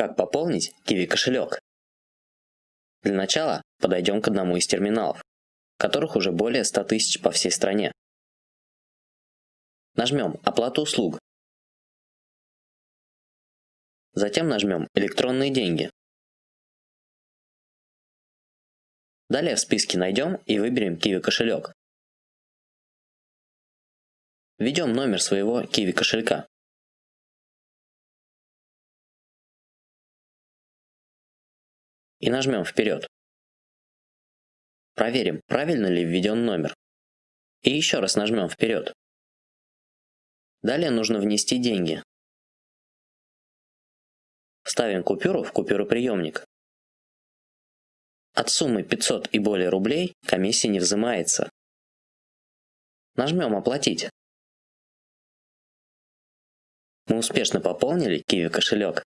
Как пополнить Kiwi кошелек? Для начала подойдем к одному из терминалов, которых уже более 100 тысяч по всей стране. Нажмем «Оплату услуг». Затем нажмем «Электронные деньги». Далее в списке найдем и выберем Kiwi кошелек. Введем номер своего Kiwi кошелька. И нажмем «Вперед». Проверим, правильно ли введен номер. И еще раз нажмем «Вперед». Далее нужно внести деньги. Ставим купюру в купюроприемник. От суммы 500 и более рублей комиссия не взимается. Нажмем «Оплатить». Мы успешно пополнили Kiwi кошелек.